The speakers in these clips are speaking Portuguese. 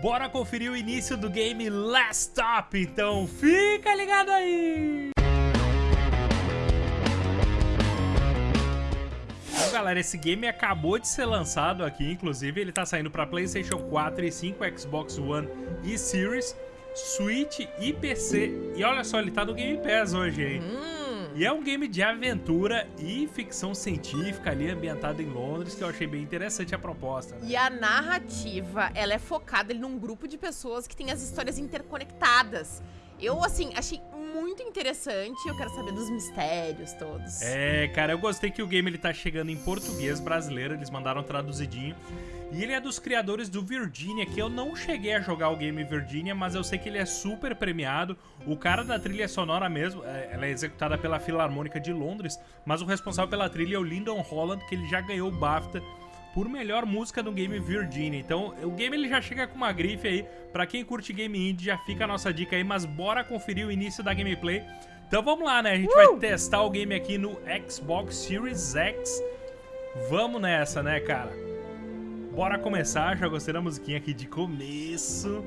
Bora conferir o início do game Last Stop, então fica ligado aí! Galera, esse game acabou de ser lançado aqui, inclusive ele tá saindo para PlayStation 4 e 5, Xbox One e Series, Switch e PC. E olha só, ele tá no Game Pass hoje, hein? Hum. E é um game de aventura e ficção científica ali, ambientado em Londres, que eu achei bem interessante a proposta. Né? E a narrativa, ela é focada num grupo de pessoas que tem as histórias interconectadas. Eu, assim, achei muito interessante. Eu quero saber dos mistérios todos. É, cara, eu gostei que o game ele tá chegando em português brasileiro. Eles mandaram traduzidinho. E ele é dos criadores do Virginia, que eu não cheguei a jogar o game Virginia, mas eu sei que ele é super premiado. O cara da trilha sonora mesmo, é, ela é executada pela Filarmônica de Londres, mas o responsável pela trilha é o Lyndon Holland, que ele já ganhou o BAFTA por melhor música no game Virginia. Então, o game ele já chega com uma grife aí. Pra quem curte game indie, já fica a nossa dica aí, mas bora conferir o início da gameplay. Então vamos lá, né? A gente uh! vai testar o game aqui no Xbox Series X. Vamos nessa, né, cara? Bora começar, já gostei da musiquinha aqui de começo.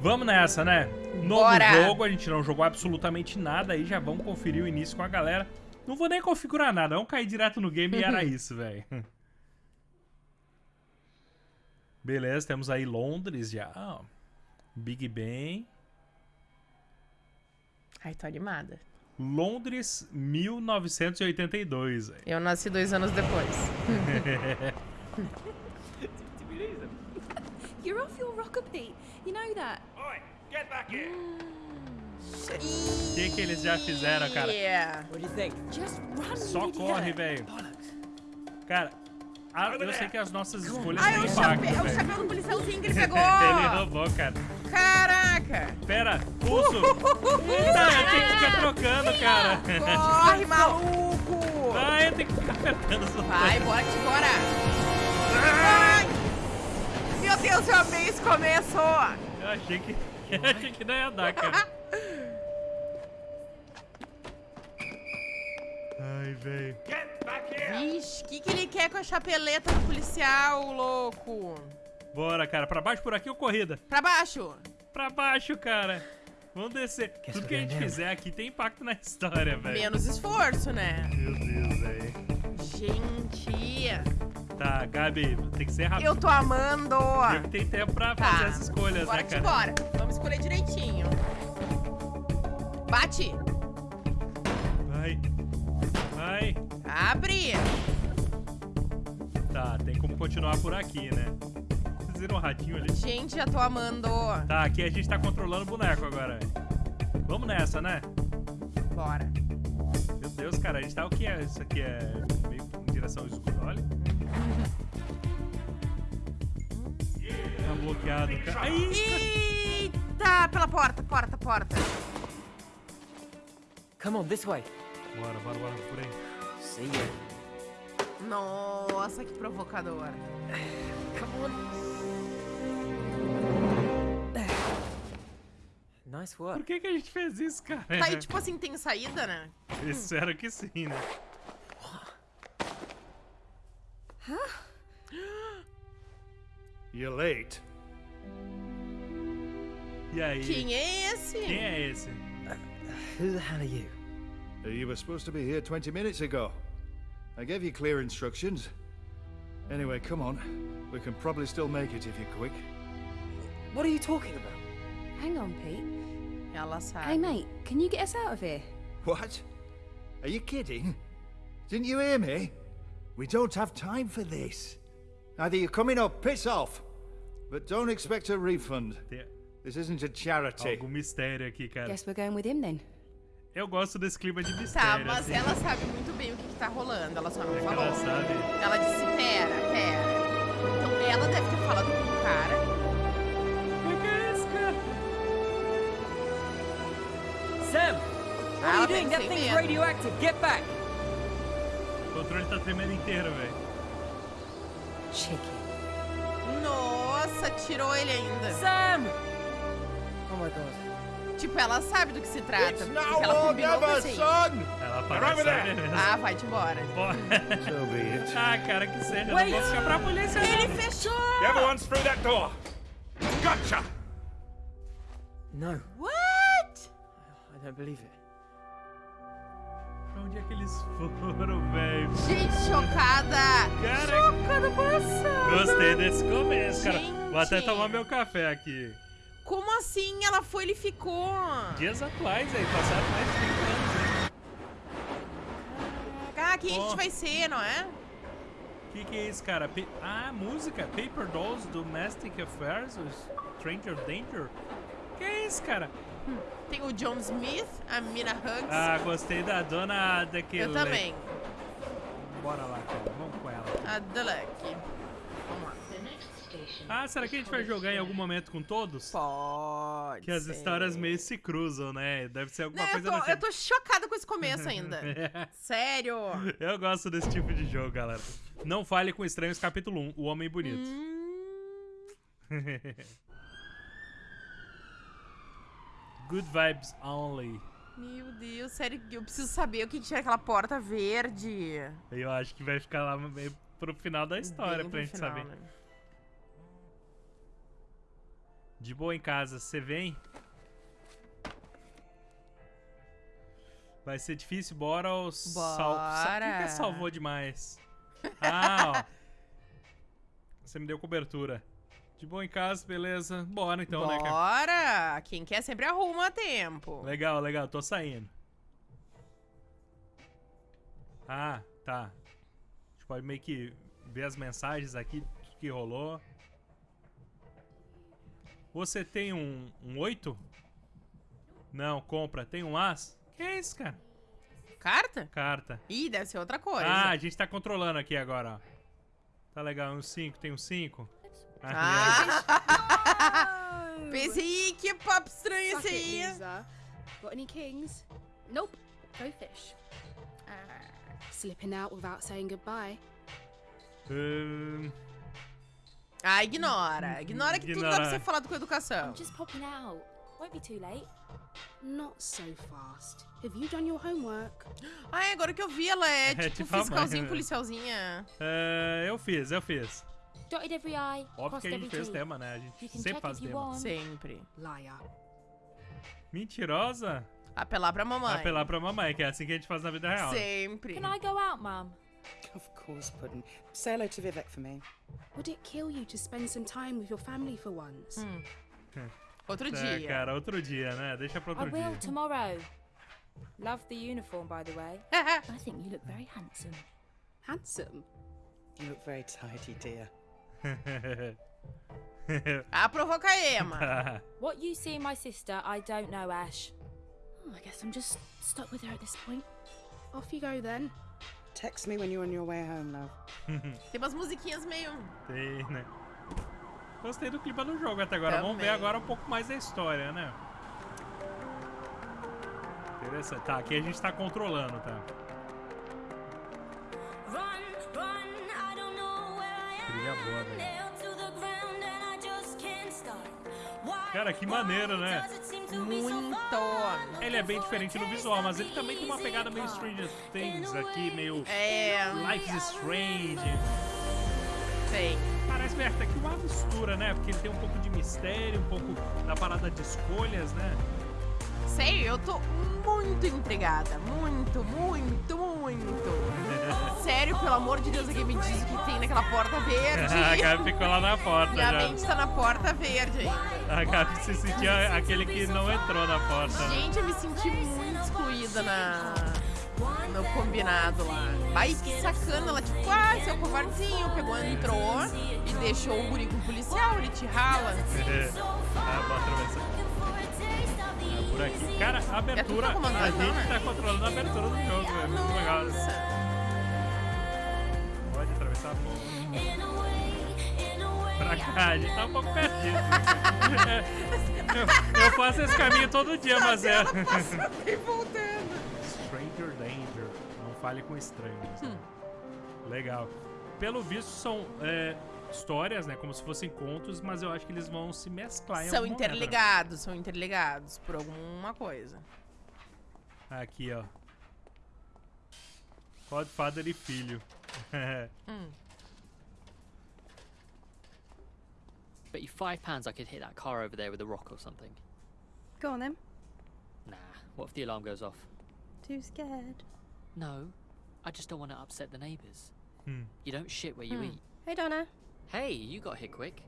Vamos nessa, né? Novo Bora. jogo, a gente não jogou absolutamente nada aí, já vamos conferir o início com a galera. Não vou nem configurar nada, vamos cair direto no game e era isso, velho. Beleza, temos aí Londres já. Big Ben. Ai, tô animada. Londres, 1982. Véio. Eu nasci dois anos depois. You're off your rocker, Pete. You know that. Oi, get back here. O que, que eles já fizeram, cara? Yeah. What do you think? Just run. Só corre, velho. Cara, ah, eu sei que as nossas escolhas têm impacto, É o chapéu do policialzinho que ele pegou. ele roubou, cara. Caraca. Pera, pulso. Eita, eu tenho que ficar trocando, cara. Corre, maluco. Vai, eu tenho que ficar apertando os Vai, bora que bora. Ai. Meu Deus, eu amei esse começo. Eu achei que, eu achei que não ia dar, cara. Ai, velho. Vixe, o que, que ele quer com a chapeleta do policial, louco? Bora, cara. Pra baixo por aqui ou corrida? Pra baixo. Pra baixo, cara. Vamos descer. Tudo que a gente fizer aqui tem impacto na história, velho. Menos esforço, né? Meu Deus, velho. Gente. Tá, Gabi, tem que ser rápido. Eu tô amando. Eu tem tempo pra tá. fazer essas escolhas, bora né, cara? Bora, Vamos escolher direitinho. Bate. Vai. Abre! Tá, tem como continuar por aqui, né? Vocês viram o ratinho ali? Gente, já tô amando. Tá, aqui a gente tá controlando o boneco agora. Vamos nessa, né? Bora. Meu Deus, cara, a gente tá o que é? Isso aqui é meio em direção ao escuro, olha. Tá bloqueado, cara. Eita! Pela porta, porta, porta. Come on, this way. Bora, bora, bora, por aí. Ya. Nossa, que provocador. Come on. Nice work. Por que, que a gente fez isso, cara? Tá aí, tipo assim, tem saída, né? Espero que sim, né? Huh? You're late. E aí? Quem é esse? Quem é esse? Uh, who the hell are you? You were supposed to be here 20 minutes ago. I gave you clear instructions. Anyway, come on. We can probably still make it if you're quick. What are you talking about? Hang on, Pete. Ela sabe. Hey, mate, can you get us out of here? What? Are you kidding? Didn't you hear me? We don't have time for this. Either you're coming or piss off. But don't expect a refund. This isn't a charity. Algum mistério aqui, cara. Guess we're going with him then. Eu gosto desse clima de tá, mistério. Tá, mas assim. ela sabe muito bem o que, que tá rolando. Ela só não é falou. Ela sabe. Ela disse: pera, pera. Então ela deve ter falado com o cara. O que é isso, cara? Sam! What Ah, are you doing? That thing's medo. radioactive. Get back! O controle tá tremendo inteiro, velho. Chicken. Nossa, tirou ele ainda. Sam! Oh my god. Tipo, ela sabe do que se trata. Porque ela combinou assim. son! Ela parece saber mesmo. Ah, vai-te embora. So be it. ah, cara, que seja. Eu Wait. não vou ficar pra polícia, Ele não. fechou! Everyone's through that door! Gotcha! No, What? I don't believe it. Pra onde é que eles foram, velho? Gente, chocada! Cara, Chocada passada! Gostei desse começo, cara. Vou até Gente. tomar meu café aqui. Como assim ela foi e ele ficou? Dias atuais aí, passaram mais de 30 anos, hein? Ah, quem a Ó. gente vai ser, não é? O que, que é isso, cara? Ah, música. Paper Dolls Domestic Affairs, Stranger Danger. Que é isso, cara? Tem o John Smith, a Mina Hugs. Ah, gostei da dona daquele. eu também. Bora lá, cara. Vamos com ela. A Duck. Ah, será que a gente vai jogar em algum momento com todos? Pode. Que as ser. histórias meio se cruzam, né? Deve ser alguma Não, eu, coisa tô, nesse- eu tô chocada com esse começo ainda. Sério. Eu gosto desse tipo de jogo, galera. Não fale com estranhos, capítulo 1, O Homem Bonito. Hum, Good vibes only. meu Deus, sério, eu preciso saber o que tinha naquela porta verde. Eu acho que vai ficar lá meio pro final da história Bem pra gente final, saber. né? De boa em casa, você vem? Vai ser difícil, bora ou sal... sa- Quem que Bora. salvou demais? Ah, ó. Você me deu cobertura. De boa em casa, beleza. Bora então, né, cara? Bora! Quem quer sempre arruma a tempo. Legal, legal, tô saindo. Ah, tá. A gente pode meio que ver as mensagens aqui, tudo que rolou. Você tem um, um 8? Não, compra. Tem um As? Que é isso, cara? Carta? Carta. Ih, deve ser outra coisa. Ah, a gente tá controlando aqui agora, ó. Tá legal, um 5, tem um 5. Ah! Pensei, que papo estranho Suck esse it, aí. Got any kings? Nope. Go fish. Uh, slipping out without saying goodbye. Ahn, Ah, ignora. Ignora que tudo dá pra Ignora. ser falado com educação. I'm just popping out. Won't be too late. Not so fast. Have you done your homework? Ah, é, agora que eu vi, ela é, É, tipo, tipo fiscalzinho, né? policialzinha. é, eu fiz, eu fiz. Dotted every I, Óbvio que a gente fez tema, né? A gente sempre faz tema. Sempre. Liar. Mentirosa? Apelar pra mamãe. Apelar pra mamãe, que é assim que a gente faz na vida real. Sempre. Can I go out, Mum? Of course, Puddin'. Say hello to Vivek for me. Would it kill you to spend some time with your family for once? Outro É, dia. cara, outro dia, né? Deixa pra I will dia. tomorrow. Love the uniform, by the way. I think you look very handsome. Handsome. You look very tidy, dear. ah, provoca a Emma. What you see in my sister, I don't know, Ash. Oh, I guess I'm just stuck with her at this point. Off you go then. Text me when you're on your way home, love. Tem umas musiquinhas meio... Tem, né? Gostei do clima do jogo até agora. Vamos ver Também. agora um pouco mais da história, né? Interessante. Tá, aqui a gente tá controlando, tá? Trilha boa, velho. Cara, que maneiro, né? Muito. Ele é bem diferente no visual, mas ele também tem uma pegada meio Stranger Things aqui, meio É... Life is Strange. Sei. Parece meio até que uma mistura, né? Porque ele tem um pouco de mistério, um pouco da parada de escolhas, né? Sei, eu tô muito intrigada. Muito, muito, muito. Sério, pelo amor de Deus, alguém me diz o que tem naquela porta verde. A Gabi ficou lá na porta Minha já. mente tá na porta verde. A Gabi se sentia aquele que não entrou na porta. né? Gente, eu me senti muito excluída na... no combinado lá. Ai, que sacana. Ela, tipo, ah, seu covardezinho. Pegou, entrou e deixou o guri com o policial. Ele te rala. ah, atravessar. É por aqui. Cara, a abertura. tá comandando, a gente né? tá controlando a abertura do jogo. Pra cá, a gente tá um pouco perdido. eu, eu faço esse caminho todo dia, mas é. Voltando. Stranger Danger. Não fale com estranhos. né? Hum. Legal. Pelo visto, são é, histórias, né? Como se fossem contos, mas eu acho que eles vão se mesclar em São algum momento, interligados, são interligados por alguma coisa. Aqui, ó. Godfather e filho. Hum. Bet you five pounds I could hit that car over there with a rock or something. Go on then. Nah, what if the alarm goes off? Too scared. No, I just don't want to upset the neighbours. Hmm. You don't shit where you Hmm. eat. Hey, Donna. Hey, you got here quick.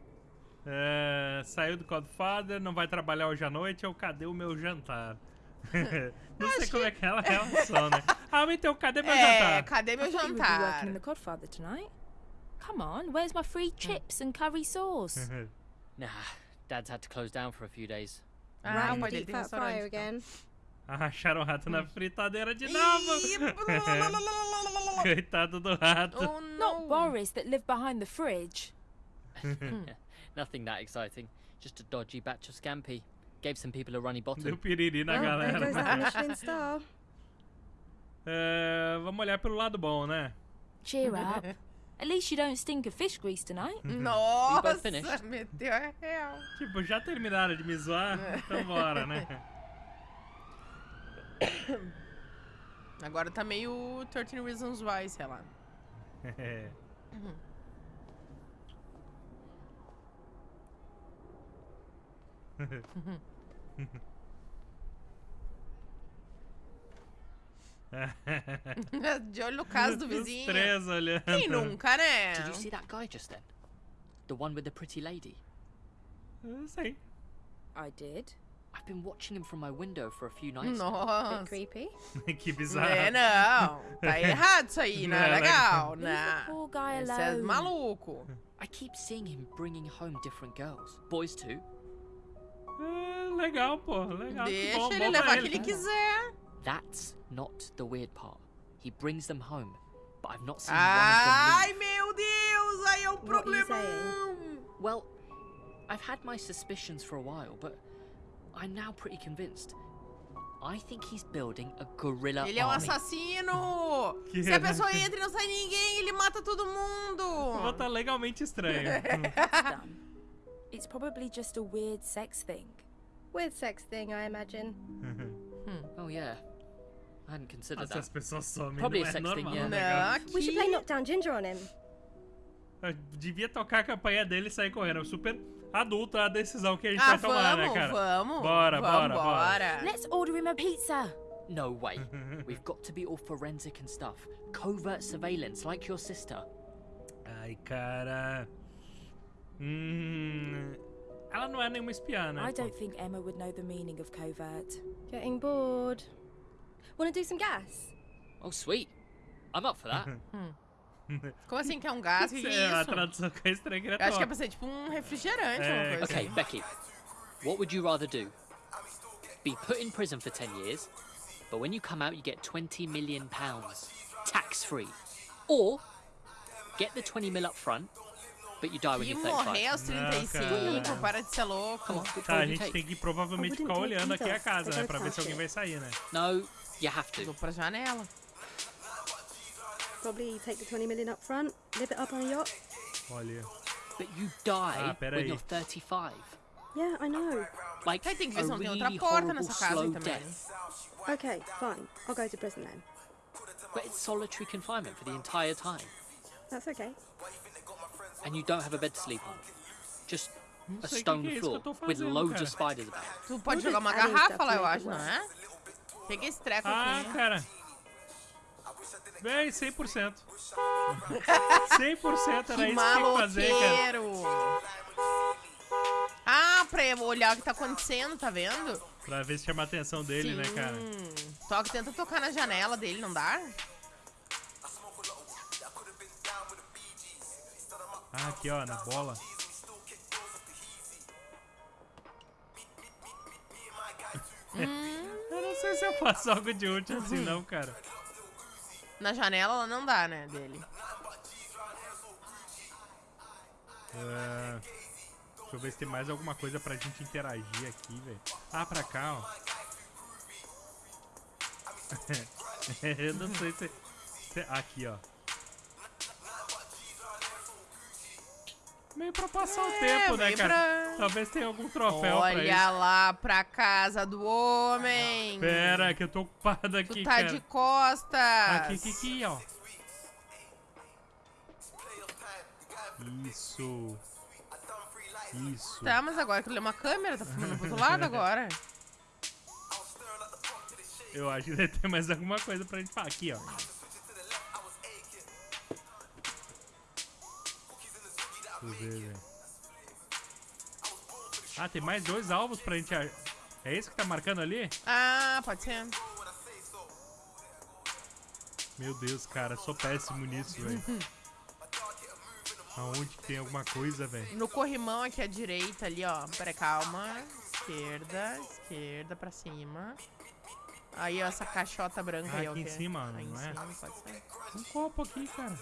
É, saiu do Godfather, não vai trabalhar hoje à noite, eu cadê o meu jantar? não sei como é que é a relação, né? Ah, mas então, cadê meu É, jantar? cadê meu I thought would be working jantar? in the Godfather tonight. Come on, where's my free hmm. chips and curry sauce? Nah, Dad's had to close down for a few days. Ah, in o the pai dele deep tem fat restaurante. fryer então. again. Acharam o rato na hmm. fritadeira de Ih, novo. Coitado do rato. oh, Not. Boris that lived behind the fridge. Nothing that exciting. Just a dodgy batch of scampi. Gave some people a runny Deu bottom. piriri na Well, oh, there goes that galera. Michelin star. É, vamos olhar pelo lado bom, né? Eh. Cheer up. At least you don't stink of fish grease tonight. Nossa, finished? meteu a real. Tipo, já terminaram de me zoar? Então bora, né? Agora tá meio 13 Reasons Why, sei lá. É. De olho no caso do Os vizinho. três olhando. Quem nunca, né? Did you see that guy just then? The one with the pretty lady? Eu sei. I did. I've been watching him from my window for a few nights. now. Bit Nossa. creepy. que bizarro. É, não. Tá errado isso aí, não é Não, é legal, né? poor guy Esse é alone. maluco. I keep seeing him bringing home different girls. Boys too. É, legal, pô. Legal. Deixa bom, ele bom levar o que ele quiser. That's not the weird part. He brings them home, but I've not seen Ai, one of them meu Deus, aí é o What are you problemão. Well, I've had my suspicions for a while, but I'm now pretty convinced. I think he's building a guerrilla Ele é um army. assassino. Que Se a é? pessoa entra e não sai ninguém, ele mata todo Vou mundo. tá legalmente estranho. It's probably just a weird sex thing. Weird sex thing, I imagine. Oh yeah, I hadn't considered Nossa, that. pessoas Probably não a é sex thing, yeah. Não, aqui... We should play Knockdown Ginger on him. Eu Devia tocar a campanha dele e sair correndo. Super adulta a decisão que a gente Ah, vai tomar, né, vamos, cara? vamos. Bora, bora, Vambora. Let's order him a pizza. No way. We've got to be all forensic and stuff. Covert surveillance, like your sister. Ai, cara. Hum. Ela não é nenhuma espiã, né? I don't think Emma would know the meaning of covert. Getting bored. Wanna do some gas? Oh sweet, I'm up for that. Como assim que é um gás? Que que É, é a isso? tradução que é estranha que Eu acho que é top. pra ser tipo um refrigerante, É, uma coisa Okay, assim. Becky, what would you rather do? Be put in prison for 10 years, but when you come out, you get 20 million pounds, tax free. Or get the 20 mil up front, but you die when you're morrer 35. aos Não, 35, cara. para de ser louco. Come on, which Tá, a would you gente take? tem que provavelmente ficar olhando aqui a casa, né? don't Pra ver se alguém vai sair, né? No, you have to. Vou to. pra janela. Probably take the 20 million up front, live it up on a yacht. Olha. But you die Ah, peraí. when you're 35. Yeah, I know. Like Aí tem que ver a se não tem really outra porta horrible nessa casa slow também. death. Okay, fine. I'll go to prison then. But it's solitary confinement for the entire time, That's okay. and you don't have a bed to sleep on. Just a sei o que stone que é isso que floor with loads of spiders about. Tu pode We'll jogar uma in garrafa stuff lá, to eu make acho, it não é? Peguei esse treco Ah, aqui. cara. Véi, 100%. 100% era Que isso que tinha que fazer, cara. maloqueiro! Ah, pra olhar o que tá acontecendo, tá vendo? Pra ver se chama a atenção dele, né, cara? Toca, tenta tocar na janela dele, não dá? Ah, aqui, ó, na bola. Não sei se eu faço algo de útil assim, não, cara. Na janela ela não dá, né, dele. É, Deixa eu ver se tem mais alguma coisa pra gente interagir aqui, velho. Ah, pra cá, ó. eu não sei se... se- Aqui, ó. Meio pra passar o tempo, né, cara? pra- Talvez tenha algum troféu pra Olha isso. lá pra casa do homem! Pera, que eu tô ocupado Tu aqui, tá cara. de costas! Aqui, aqui, aqui, ó. Isso. Isso. Tá, mas agora que ele é uma câmera, tá filmando pro outro lado agora. Eu acho que deve ter mais alguma coisa pra gente falar. Aqui, ó. Deixa eu ver, velho. Ah, tem mais dois alvos pra gente... É esse que tá marcando ali? Ah, pode ser. Meu Deus, cara, sou péssimo nisso, velho. Aonde que tem alguma coisa, velho? No corrimão aqui à direita ali, ó. Pera, calma. Esquerda, esquerda pra cima. Aí, ó, essa caixota branca Ah, aí, ó. aqui em cima, Aí em não é? cima, pode ser. Um copo aqui, cara.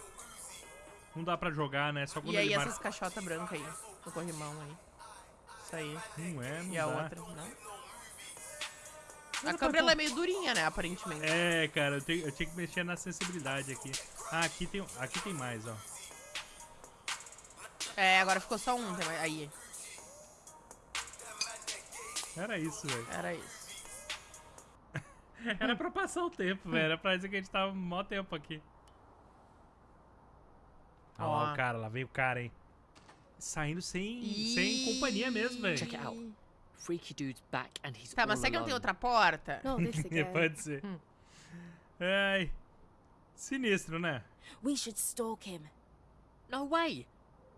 Não dá pra jogar, né? Só quando E aí, ele essas marca... caixotas brancas aí. No corrimão aí. Isso aí. Não é, não E a dá. outra, não? A câmera ela é meio durinha, né, aparentemente. É, cara, eu, tenho- eu tinha que mexer na sensibilidade aqui. Ah, aqui tem, aqui tem mais, ó. É, agora ficou só um. tem mais- Aí, Era isso, velho. era isso. Era pra passar o tempo, velho. Era pra dizer que a gente tava mó tempo aqui. O cara, lá veio o cara, hein. Saindo sem, sem companhia mesmo, velho. Check it out. Freaky dude's back and he's Tá, mas será que não tem outra porta? This again. Pode ser. Hum. Ai. Sinistro, né? We should stalk him. No way!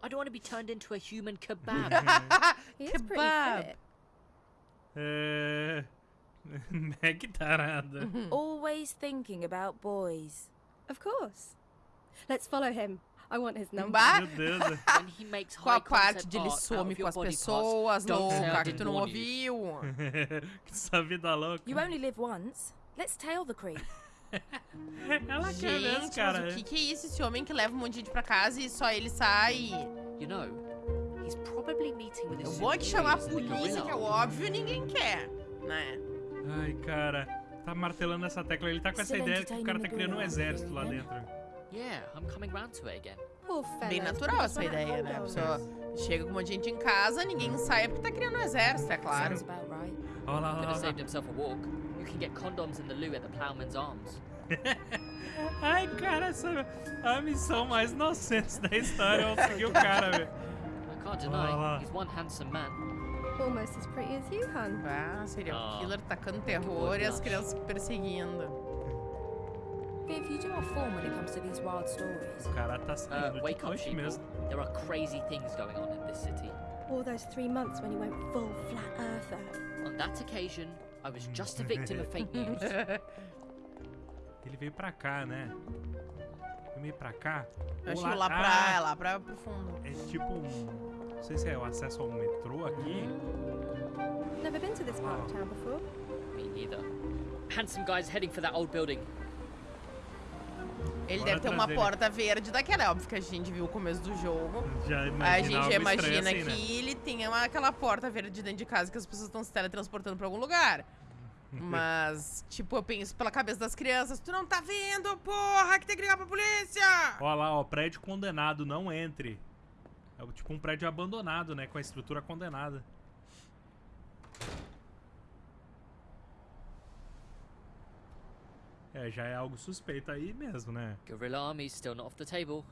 I don't want to be turned into a human kebab. Pretty Kebab. É... Meg tarada. Always thinking about boys. Of course. Let's follow him. I want his number. Meu Deus. when he makes qual a high parte de ele some com as pessoas loucas que tu não ouviu? que essa vida louca. You only live once. Let's tail the creep. Ela quer mesmo, Gente, cara. mas o que, que é isso? Esse homem que leva um monte de gente pra casa e só ele sai. You know, he's probably meeting with his Eu vou que chamar a polícia, que é óbvio, ninguém quer, né? Ai, cara. Tá martelando essa tecla. Ele tá com essa ideia de que o cara tá criando um exército lá dentro. Yeah, I'm coming round to it again. Poor Bem natural essa ideia, né? A pessoa chega com um monte de gente em casa, ninguém sai porque tá criando um exército, é claro. Sounds about right. Olha lá, olha lá. saved himself a walk. You can get condoms in the loo at the Plowman's Arms. Ai, cara, essa é a missão mais inocente da história. Eu vou seguir o cara, velho. I can't Olha deny, lá. he's one handsome man. Almost as pretty as you, hun. Ah, serial Ah. killer tacando terror e as crianças perseguindo. Viv, you do have form when it comes to these wild stories. Cara tá saindo Uh, de wake up, noite people. mesmo. There are crazy things going on in this city. All those three months when you went full flat earther. On that occasion, I was just a victim of fake news. Ele veio pra cá, né? Ele veio pra cá. Eu acho Ou que lá pra, ah, é lá pra, pro fundo. É tipo um... Não sei se é o acesso ao metrô aqui. Never been to this part of town before. Me neither. Handsome guy's heading for that old building. Ele Bora deve ter uma trazer ele. porta verde daquela. É óbvio que a gente viu o começo do jogo. A gente já imagina assim, né? que ele tem uma- aquela porta verde dentro de casa que as pessoas estão se teletransportando pra algum lugar. Mas, tipo, eu penso pela cabeça das crianças, tu não tá vendo, porra, que tem que ligar pra polícia! Olha lá, ó, prédio condenado, não entre. É tipo um prédio abandonado, né? Com a estrutura condenada. É, já é algo suspeito aí mesmo, né? Guerrilla army's still not off the table.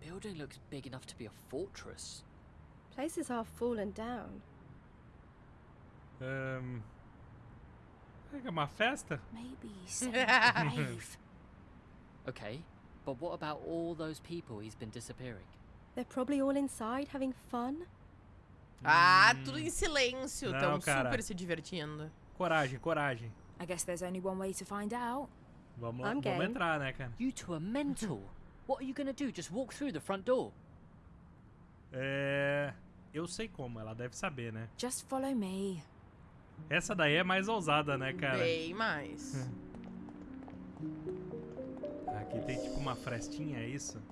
Building looks big enough to be a fortress. Place is half fallen down. Será que é uma festa? Maybe rave. Okay, but what about all those people he's been disappearing? They're probably all inside having fun. Ah, tudo em silêncio, Não, tão cara. super se divertindo. Coragem, coragem. I guess there's only one way to find out. Vamos, I'm vamos game. entrar, né, cara? You two are mental. what are you gonna do? Just walk through the front door? É. Eu sei como, ela deve saber, né? Just follow me. Essa daí é mais ousada, né, cara? Bem mais. Aqui tem tipo uma frestinha, é isso?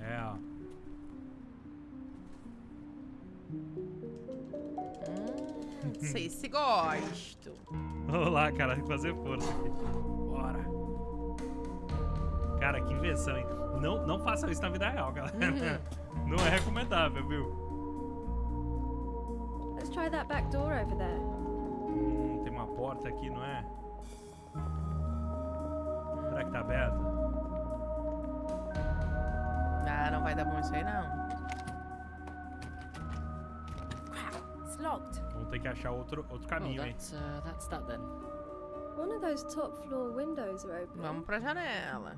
É, ó. Não sei se gosto. Vamos lá, cara, fazer força aqui. Bora. Cara, que invenção, hein? Não, não façam isso na vida real, galera. Não é recomendável, viu? Let's try that back door over there. Hum, tem uma porta aqui, não é? Será que tá aberta? Ah, não vai dar bom isso aí, não. Locked. Vamos ter que achar outro, outro Oh, caminho, hein? that's, uh, that's that then. One of those top floor windows are open. Vamos pra janela.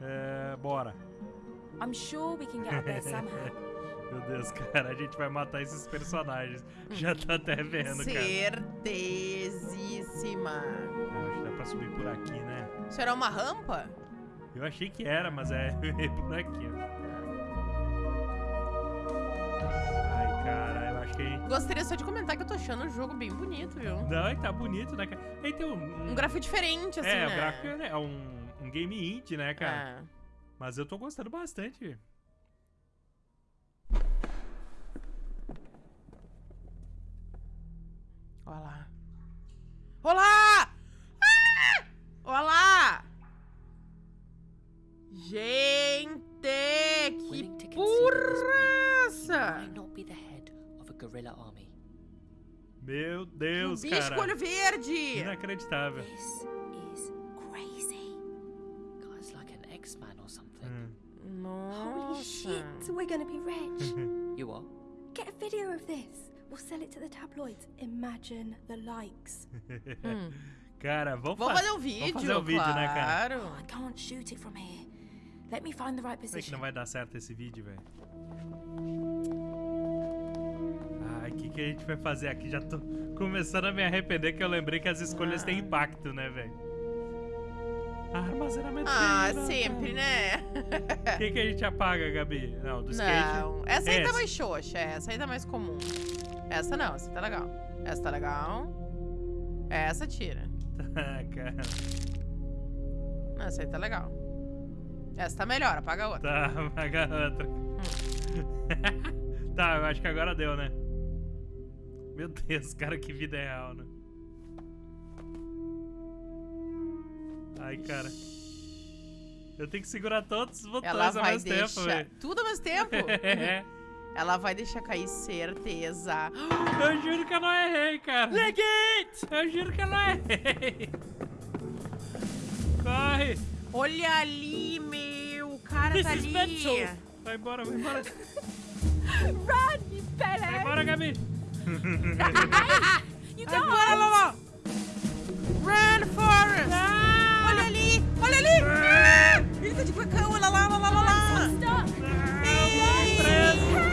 É, bora. I'm sure we can get up there somehow. Meu Deus, cara, a gente vai matar esses personagens. Já tá até vendo, cara. Certezíssima. Ah, Acho que dá pra subir por aqui, né? Isso era uma rampa? Eu achei que era, mas é por aqui, ó. Ai, cara, eu acho que... Gostaria só de comentar que eu tô achando o jogo bem bonito, viu? Não, e tá bonito, né, cara? Aí tem um... Um gráfico diferente, assim, É, né? o gráfico é é um, um game indie, né, cara? É. Mas eu tô gostando bastante. Olha lá. Olá! Ah! Olá! Gente, que concede at guerrilla army. Meu Um Deus, bicho cara. com olho verde! Inacreditável. this is crazy. Guy's like an X-Man or something. Hum. Holy Nossa! shit, we're gonna be rich. You are? Get a video of this. We'll sell it to the tabloids. Imagine the likes. Hum. Cara, vamos, Vamos fa- fazer um vídeo, fazer um vídeo, né, cara? claro. Oh, I can't shoot it from here. Let me find the right Sei que position. não vai dar certo esse vídeo, velho. Que, a gente vai fazer aqui? Já tô começando a me arrepender que eu lembrei que as escolhas têm impacto, né, velho? Armazenamento. Ah, sempre, né? O que, que a gente apaga, Gabi? Não, do skate. Não, essa aí tá Essa. mais xoxa, essa aí tá mais comum. Essa não, essa tá legal. Essa tá legal. Essa tira. Ah, cara. Essa aí tá legal. Essa tá melhor, apaga a outra. Tá, apaga outra. tá, eu acho que agora deu, né? Meu Deus, cara, que vida é real, né? Ai, cara. Eu tenho que segurar todos os botões Ela ao vai mesmo deixar. tempo, velho. Tudo ao mesmo tempo? Ela vai deixar cair certeza. Eu juro que eu não errei, cara. Legate! Eu juro que eu não errei. Corre! Olha ali, meu. O cara This tá ali. mental. Vai embora, vai embora. Run, you Vai embora, Gabi. You Agora, Lolo. Run, Forrest. Ah! Olha ali, olha ali. Ah! Ele tá de cuecão, olha lá, olha lá, olha lá. Stuck. Ei.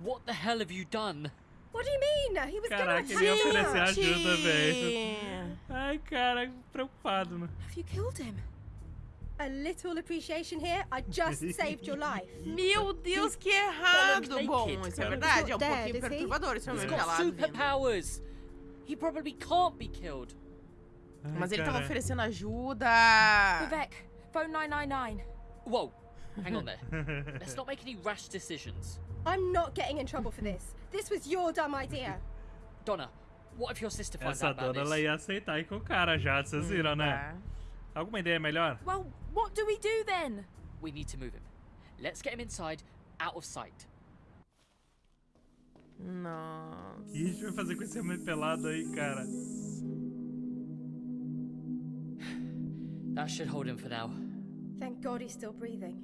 What the hell have you done? What do you mean? He was Caraca, gonna ele ia oferecer ajuda, velho. Ai, cara, preocupado, né? Have you killed him? A little appreciation here. I just saved your life. Meu Deus, que errado. Bom, isso é verdade. É um He's not pouquinho perturbador esse got pelado. superpowers. He probably can't be killed. Ai, Mas ele tava cara. oferecendo ajuda. Vivek, phone 999. Whoa, hang on there. Let's not make any rash decisions. I'm not getting in trouble for this. This was your dumb idea. Donna, what if your sister finds Essa out about dona, ela ia aceitar ir com o cara já, vocês viram, né? Tá. Alguma ideia melhor? Well, what do we do then? We need to move him. Let's get him inside, out of sight. Nossa. O que a gente vai fazer com esse homem pelado aí, cara? That should hold him for now. Thank God he's still breathing.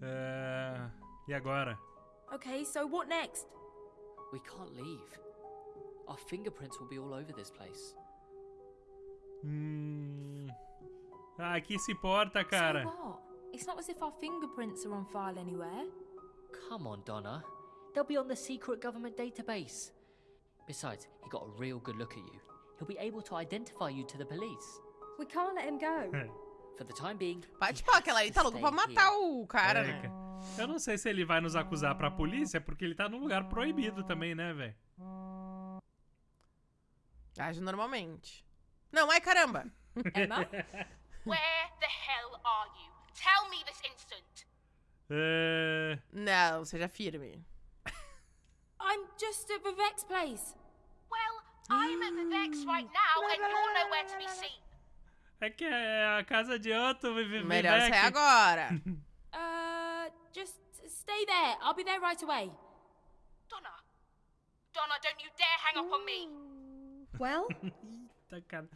É... E agora? Okay, so what next? We can't leave. Our fingerprints will be all over this place. Hum... Ah, que se importa, cara? So what? It's not as if our fingerprints are on file anywhere. Come on, Donna. They'll be on the secret government database. Besides, he got a real good look at you. He'll be able to identify you to the police. We can't let him go. For the time being, Bate he pau, has aquela ali to tá louco stay pra matar here. o cara, É, né? Eu não sei se ele vai nos acusar pra polícia, porque ele tá num lugar proibido também, né, velho? Age normalmente. Não, ai caramba. Emma? Where the hell are you? Tell me this instant. É... Não, seja firme. I'm just at Vivek's place. Well, I'm at Vivek's right now, and you're nowhere to be seen. é que é a casa de outro, Vivi Melhor Vivek. sair agora. Uh, just stay there. I'll be there right away. Donna, don't you dare hang up on me. Well? Eita, cara.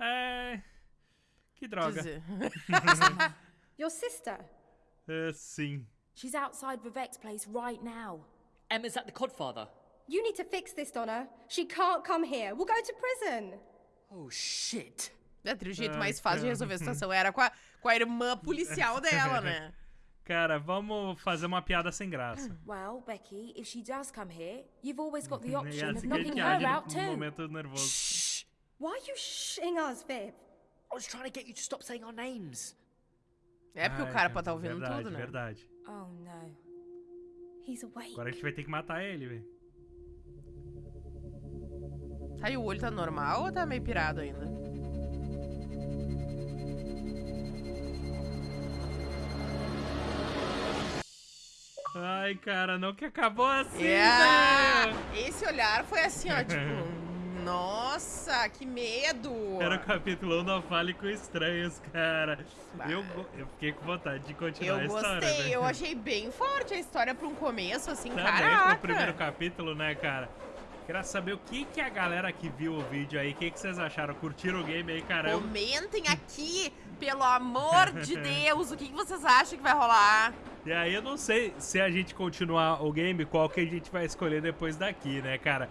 É... Que droga. Your sister? É, sim. She's outside Vivek's place right now. Emma's at the Codfather. You need to fix this, Donna. She can't come here. We'll go to prison. Oh, shit. É, o jeito Ai, mais fácil de resolver a situação era com a, com a irmã policial dela, né? Cara, vamos fazer uma piada sem graça. Well, Becky, if she does come here, you've always got the option of knocking her out no too. momento nervoso. Why are you shitting us, Viv? I was trying to get you to stop saying our names. É porque Ai, o cara pode estar ouvindo verdade, tudo, né? Verdade. Oh no. He's awake. Agora a gente vai ter que matar ele, velho. Tá, e o olho tá normal ou tá meio pirado ainda? Ai, cara, não que acabou assim, Yeah! velho. Esse olhar foi assim, ó, tipo... Nossa, que medo! Era o capítulo 1 Não Fale com Estranhos, cara. Eu, eu fiquei com vontade de continuar Eu a história. gostei, né? eu achei bem forte a história pra um começo, assim, Também caraca! pro primeiro capítulo, né, cara? Queria saber o que, que a galera que viu o vídeo aí, o que, que vocês acharam? Curtiram o game aí, cara? Eu- Comentem aqui, pelo amor de Deus, o que que vocês acham que vai rolar? E aí eu não sei se a gente continuar o game, qual que a gente vai escolher depois daqui, né, cara?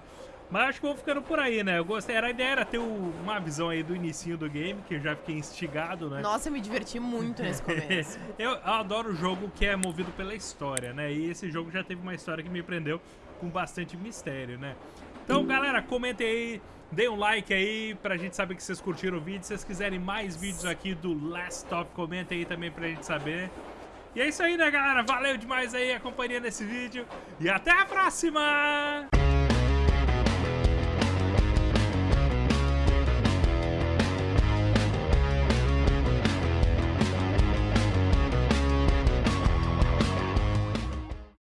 Mas acho que vou ficando por aí, né? Eu gostei, era, a ideia era ter o- uma visão aí do inicinho do game, que eu já fiquei instigado, né? Nossa, eu me diverti muito nesse começo. eu, eu adoro jogo que é movido pela história, né? E esse jogo já teve uma história que me prendeu com bastante mistério, né? Então, galera, comentem aí, deem um like aí pra gente saber que vocês curtiram o vídeo. Se vocês quiserem mais vídeos aqui do Last Top, comentem aí também pra gente saber. E é isso aí, né, galera? Valeu demais aí a companhia nesse vídeo. E até a próxima!